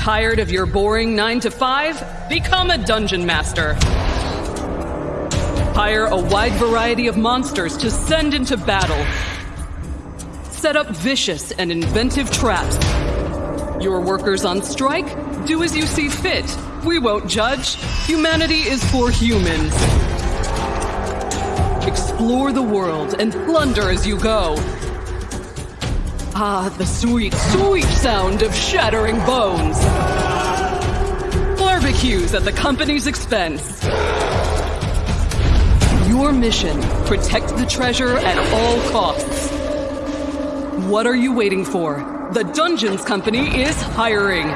Tired of your boring 9 to 5? Become a dungeon master. Hire a wide variety of monsters to send into battle. Set up vicious and inventive traps. Your workers on strike? Do as you see fit. We won't judge. Humanity is for humans. Explore the world and plunder as you go. Ah, the sweet, sweet sound of shattering bones. Barbecues at the company's expense. Your mission, protect the treasure at all costs. What are you waiting for? The Dungeons Company is hiring.